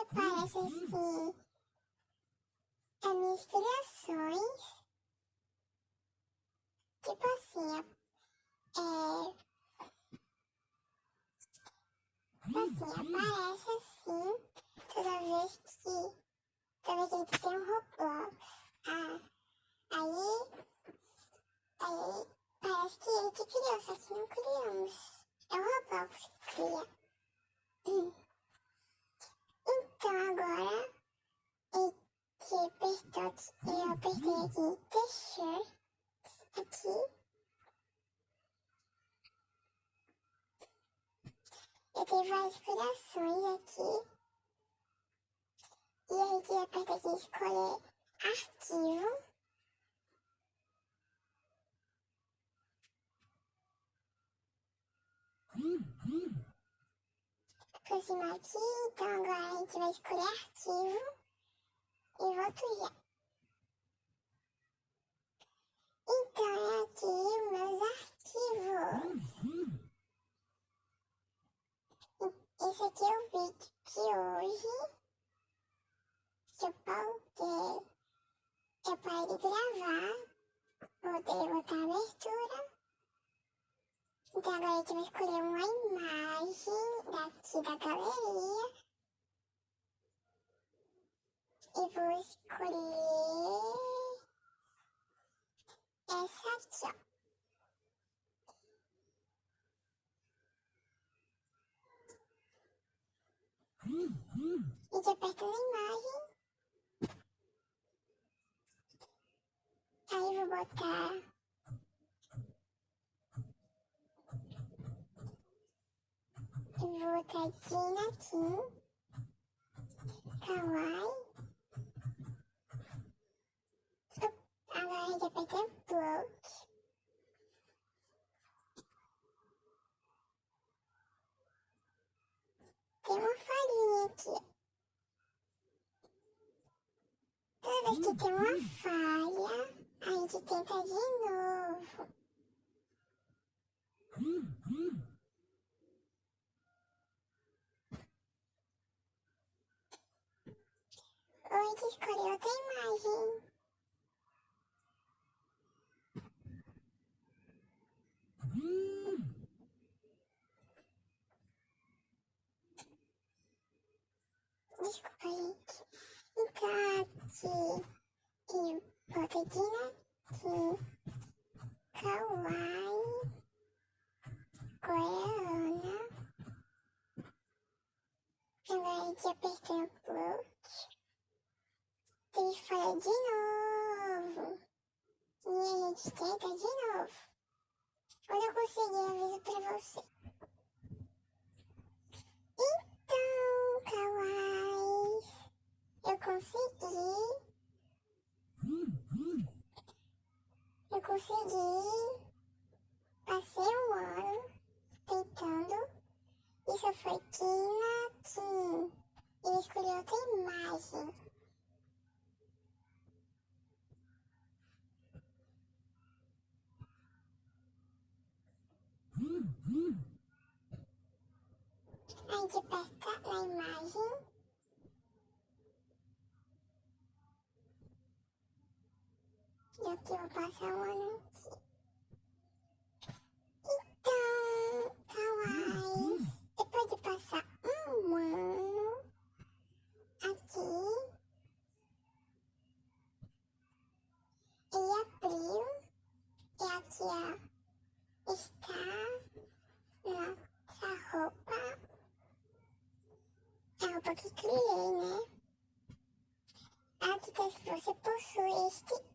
aparece assim as misturações. Tipo assim, é. Tipo assim, aparece assim toda vez que. Toda vez que a gente tem um Roblox. Ah, aí. Aí parece que ele que criou, só que não criamos. É o Roblox que cria. Hum. Então agora que apertou, eu apertei aqui t-shirt aqui. Eu tenho várias inspirações aqui. E aí que aperta aqui escolher arquivo. Aproximar aqui, então agora a gente vai escolher arquivo e volto já. Então é aqui meus arquivos. Esse aqui é o vídeo de hoje. Que eu pautei. Eu parei de gravar. Voltei botar a abertura. Então agora a gente vai escolher uma imagem daqui da galeria. E vou escolher essa aqui, ó. E de aperto na imagem. Aí vou botar vou Gina Kim Kawaii Agora a gente aperta Block Tem uma farinha aqui. Toda vez que tem uma falha, a gente tenta de novo. Oi, que escolheu outra imagem. Desculpa, gente. Então, aqui eu botei aqui kawaii coreana. Agora a gente apertou o bloco. Tem que falar de novo. E a gente tenta de novo. Eu aviso pra você. Então, kawaii, eu consegui. Eu consegui. Passei um ano tentando. Isso foi Kina Kim. Ele escolheu outra imagem. Gente aperta na imagem. E aqui eu vou passar um ano aqui. Então, kawaii. Depois de passar um ano aqui, em abril, e aqui ó, está nossa roupa que criei, né? Aqui que você possui este